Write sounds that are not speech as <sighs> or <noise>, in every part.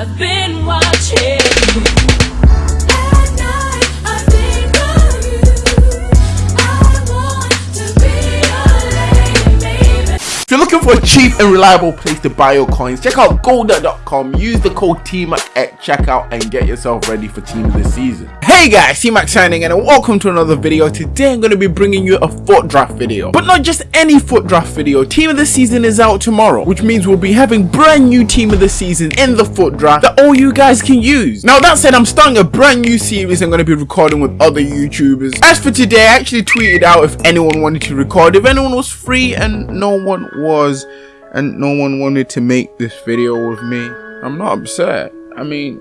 I've been watching. For a cheap and reliable place to buy your coins, check out golda.com. Use the code TMAC at checkout and get yourself ready for team of the season. Hey guys, TMAC signing and welcome to another video. Today I'm going to be bringing you a FUT Draft video. But not just any FUT Draft video. Team of the season is out tomorrow, which means we'll be having brand new team of the season in the FUT Draft that all you guys can use. Now that said, I'm starting a brand new series I'm going to be recording with other YouTubers. As for today, I actually tweeted out if anyone wanted to record, if anyone was free and no one was and no one wanted to make this video with me. I'm not upset. I mean,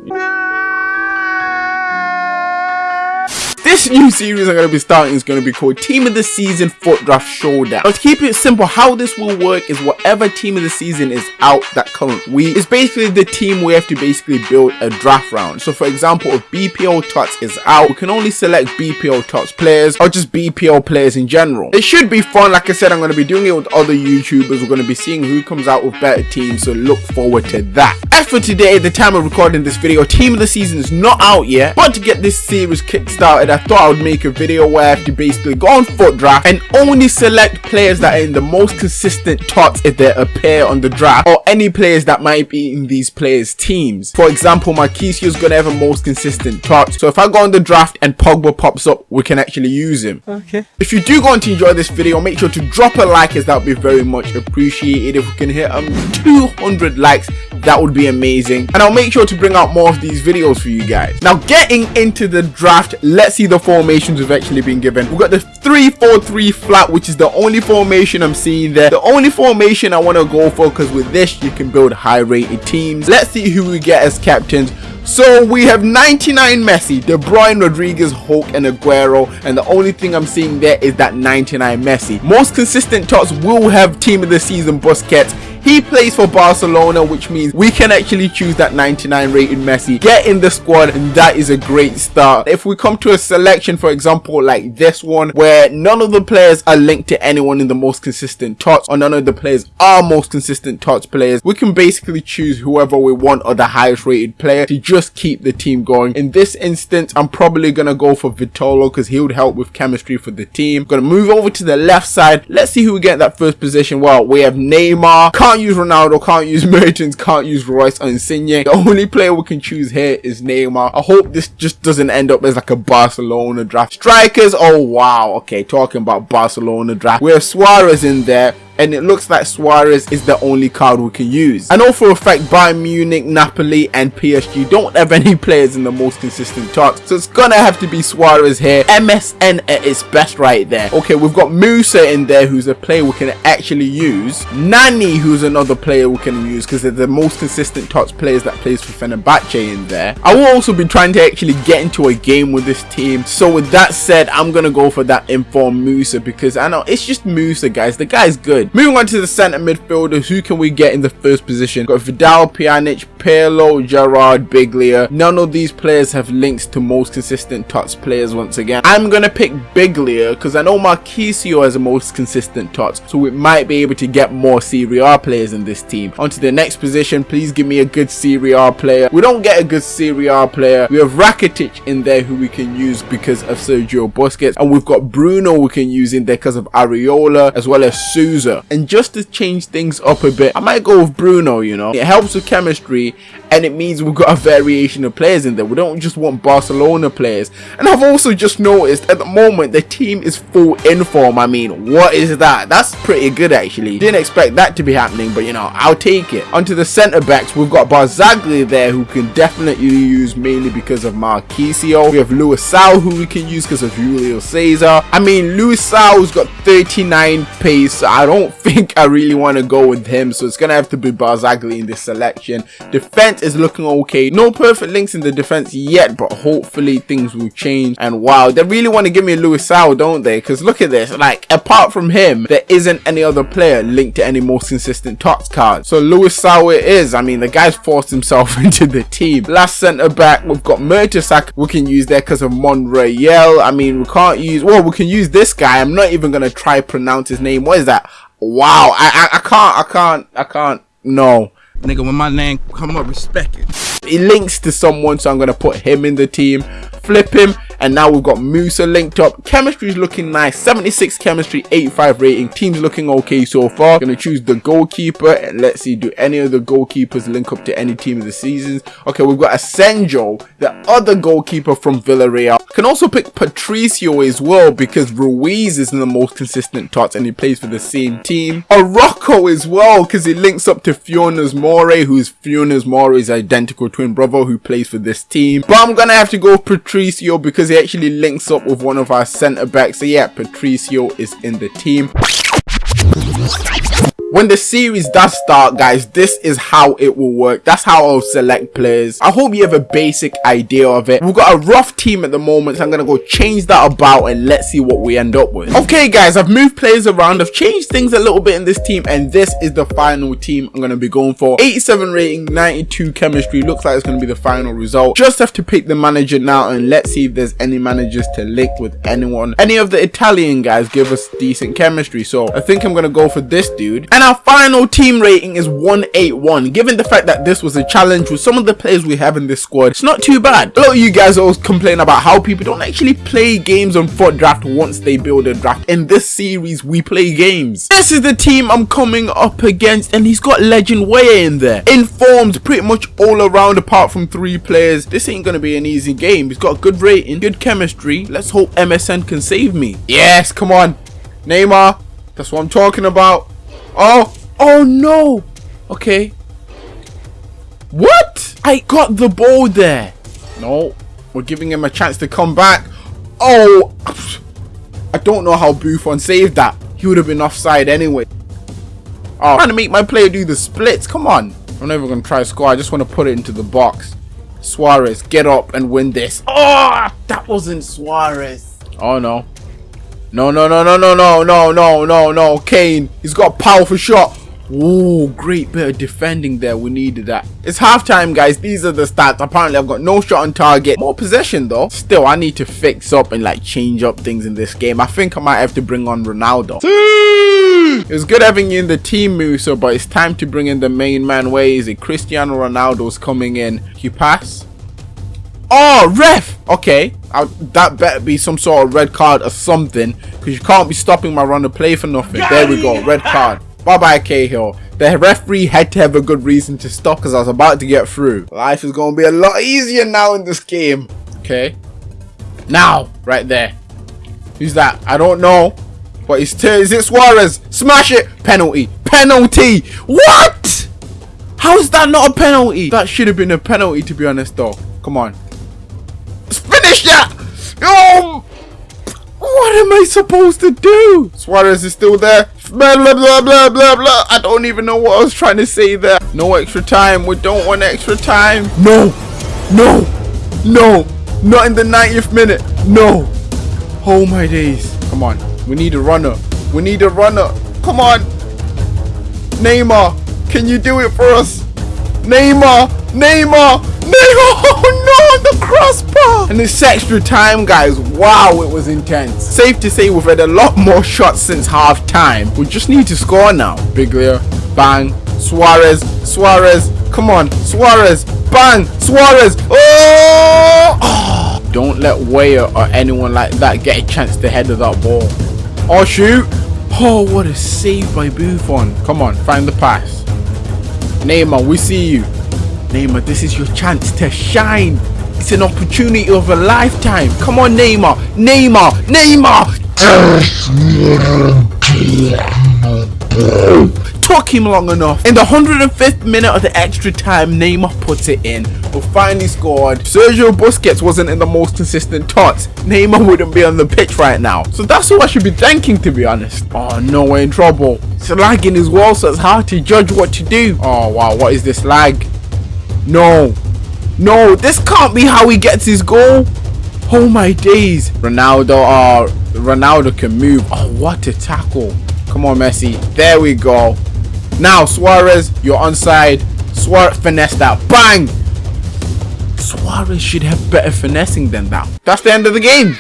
this new series I'm going to be starting is going to be called Team of the Season FUT Draft Showdown. Now to keep it simple, how this will work is whatever team of the season is out that current week is basically the team we have to basically build a draft round. So for example, if BPL Tots is out, we can only select BPL Tots players or just BPL players in general. It should be fun. Like I said, I'm going to be doing it with other YouTubers. We're going to be seeing who comes out with better teams. So look forward to that. As for today, the time of recording this video, Team of the Season is not out yet. But to get this series kick-started, I thought I would make a video where I have to basically go on FUT Draft and only select players that are in the most consistent tots if they appear on the draft or any players that might be in these players teams. For example, Marchisio is going to have a most consistent tots. So if I go on the draft and Pogba pops up, we can actually use him. Okay. If you do go on to enjoy this video, make sure to drop a like as that would be very much appreciated. If we can hit um 200 likes, that would be amazing. And I'll make sure to bring out more of these videos for you guys. Now getting into the draft, let's see the formations we've actually been given. We've got the 3-4-3 flat, which is the only formation I'm seeing there. The only formation I want to go for because with this you can build high rated teams. Let's see who we get as captains. So we have 99 Messi, De Bruyne, Rodriguez, Hulk and Aguero and the only thing I'm seeing there is that 99 Messi. Most consistent tots will have team of the season Busquets he plays for Barcelona, which means we can actually choose that 99 rated Messi, get in the squad, and that is a great start. If we come to a selection, for example, like this one, where none of the players are linked to anyone in the most consistent tots, or none of the players are most consistent tots players, we can basically choose whoever we want or the highest rated player to just keep the team going. In this instance, I'm probably going to go for Vitolo because he would help with chemistry for the team. Going to move over to the left side. Let's see who we get that first position. Well, we have Neymar, can't use Ronaldo, can't use <laughs> Mertens, can't use Reus and Insigne. The only player we can choose here is Neymar. I hope this just doesn't end up as like a Barcelona draft. Strikers, oh wow. Okay, talking about Barcelona draft. We have Suarez in there and it looks like Suarez is the only card we can use. I know for a fact Bayern Munich, Napoli and PSG don't have any <laughs> players in the most consistent tots, so it's gonna have to be Suarez here. MSN at its best right there. Okay, we've got Musa in there who's a player we can actually use. Nani who's another player we can use because they're the most consistent tots players that plays for Fenerbahce in there. I will also be trying to actually get into a game with this team. So with that said, I'm gonna go for that informed Musa because I know it's just Musa guys. The guy's good. Moving on to the centre midfielders, who can we get in the first position? We've Got Vidal, Pjanic, Pirlo, Gerrard, Biglia. None of these players have links to most consistent tots players once again. I'm going to pick Biglia because I know Marchisio has the most consistent tots, so we might be able to get more Serie A players in this team. On to the next position, please give me a good Serie A player. We don't get a good Serie A player. We have Rakitic in there who we can use because of Sergio Busquets, and we've got Bruno we can use in there because of Areola as well as Souza. And just to change things up a bit, I might go with Bruno, you know. It helps with chemistry and it means we've got a variation of players in there. We don't just want Barcelona players. And I've also just noticed at the moment the team is full in form. I mean, what is that? That's pretty good actually. Didn't expect that to be happening, but you know, I'll take it. Onto the centre backs, we've got Barzagli there who can definitely use mainly because of Marchisio. We have Luisao who we can use because of Julio Cesar. I mean, Luisao's got 39 pace. So I don't <laughs> think I really want to go with him. So it's going to have to be Barzagli in this selection. Defense is looking okay. No perfect links in the defense yet, but hopefully things will change. And wow, they really want to give me Luisao, don't they? Because look at this. Like, apart from him, there isn't any other player linked to any most consistent tots card. So Luisao it is. I mean, the guy's forced himself <laughs> into the team. Last centre back, we've got Mertesacker. We can use there because of Monreal. I mean, we can't use, well, we can use this guy. I'm not even going to try pronounce his name. What is that? Wow, I, I, I can't, I can't, I can't, no. Nigga, when my name come up, respect it. He links to someone, so I'm gonna put him in the team. Flip him, and now we've got Musa linked up. Chemistry is looking nice. 76 chemistry, 85 rating. Team's looking okay so far. Gonna choose the goalkeeper, and let's see, do any of the goalkeepers link up to any team of the seasons? Okay, we've got Asenjo, the other goalkeeper from Villarreal. Can also pick Patricio as well because Ruiz is in the most consistent tots and he plays for the same team. Or Rocco as well because he links up to Funes Mori, who's Funes Mori's identical twin brother who plays for this team. But I'm gonna have to go Patricio because he actually links up with one of our centre backs. So yeah, Patricio is in the team. When the series does start, guys, this is how it will work. That's how I'll select players. I hope you have a basic idea of it. We've got a rough team at the moment, so I'm going to go change that about and let's see what we end up with. Okay, guys, I've moved players around. I've changed things a little bit in this team, and this is the final team I'm going to be going for. 87 rating, 92 chemistry. Looks like it's going to be the final result. Just have to pick the manager now, and let's see if there's any managers to link with anyone. Any of the Italian guys give us decent chemistry, so I think I'm going to go for this dude. And our final team rating is 181. Given the fact that this was a challenge with some of the players we have in this squad, it's not too bad. A lot of you guys always complain about how people don't actually play games on FUT Draft once they build a draft. In this series, we play games. This is the team I'm coming up against, and he's got Legend Weah in there. Informed pretty much all around apart from three players. This ain't gonna be an easy game. He's got a good rating, good chemistry. Let's hope MSN can save me. Yes, come on. Neymar. That's what I'm talking about. Oh, oh no. Okay. What? I got the ball there. No, we're giving him a chance to come back. Oh, I don't know how Buffon saved that. He would have been offside anyway. Oh, I'm trying to make my player do the splits. Come on. I'm never going to try to score. I just want to put it into the box. Suarez, get up and win this. Oh, that wasn't Suarez. Oh, no. No, no, no, no, no, no, no, no, no, no. Kane, he's got a powerful shot. Ooh, great bit of defending there. We needed that. It's halftime, guys. These are the stats. Apparently, I've got no shot on target. More possession, though. Still, I need to fix up and, like, change up things in this game. I think I might have to bring on Ronaldo. It was good having you in the team, Musa, but it's time to bring in the main man. Where is it? Cristiano Ronaldo's coming in. You pass? Oh, ref! Okay, i that better be some sort of red card or something, because you can't be stopping my run of play for nothing. There we go, red card. Bye-bye, Cahill. The referee had to have a good reason to stop, because I was about to get through. Life is going to be a lot easier now in this game. Okay. Now, right there. Who's that? I don't know. But it's. Is it Suarez? Smash it! Penalty! Penalty! What? How is that not a penalty? That should have been a penalty, to be honest, though. Come on. Finish that! Oh! What am I supposed to do? Suarez is still there. Blah, blah, blah, blah, blah, blah. I don't even know what I was trying to say there. No extra time. We don't want extra time. No. No. No. Not in the 90th minute. No. Oh my days. Come on. We need a runner. We need a runner. Come on. Neymar. Can you do it for us? Neymar. Neymar. Neymar. <laughs> Oh no. The crossbar. And this extra time, guys. Wow, it was intense. Safe to say we've had a lot more shots since half time. We just need to score now. Biglia. Bang. Suarez. Suarez. Come on. Suarez. Bang. Suarez. Oh! <sighs> Don't let Weah or anyone like that get a chance to header that ball. Oh, shoot. Oh, what a save by Buffon. Come on, find the pass. Neymar, we see you. Neymar, this is your chance to shine. It's an opportunity of a lifetime. Come on, Neymar. Neymar. Neymar. Took him long enough. In the 105th minute of the extra time, Neymar puts it in. We finally scored. Sergio Busquets wasn't in the most consistent tots. Neymar wouldn't be on the pitch right now. So that's who I should be thanking, to be honest. Oh no, we're in trouble. It's lagging as well, so it's hard to judge what to do. Oh wow, what is this lag? No. No, this can't be how he gets his goal. Oh my days. Ronaldo, oh, Ronaldo can move. Oh, what a tackle. Come on, Messi. There we go. Now, Suarez, you're onside. Suarez, finesse that. Bang! Suarez should have better finessing than that. That's the end of the game.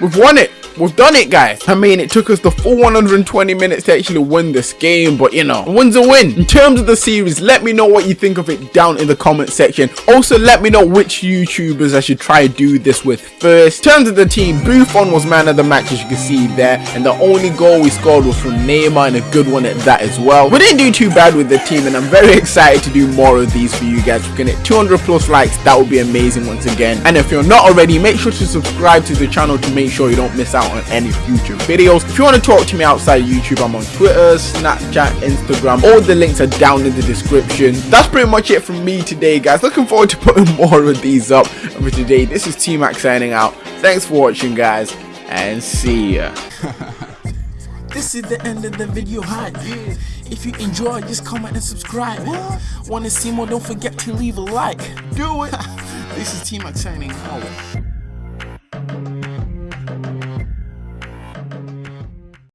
We've won it. We've done it, guys. I mean, it took us the full 120 minutes to actually win this game, but you know, win's a win. In terms of the series, let me know what you think of it down in the comment section. Also, let me know which YouTubers I should try to do this with first. In terms of the team, Buffon was man of the match, as you can see there, and the only goal we scored was from Neymar, and a good one at that as well. We didn't do too bad with the team, and I'm very excited to do more of these for you guys. We can hit 200 plus likes, that would be amazing once again. And if you're not already, make sure to subscribe to the channel to make sure you don't miss out on any future videos. If you want to talk to me outside of YouTube, I'm on Twitter, Snapchat, Instagram. All the links are down in the description. That's pretty much it from me today, guys. Looking forward to <laughs> putting more of these up. For today, this is T-Mac signing out. Thanks for watching, guys, and see ya. <laughs> This is the end of the video hype. If you enjoy, just comment and subscribe. Wanna see more? Don't forget to leave a like. Do it. <laughs> this is T Mac signing out.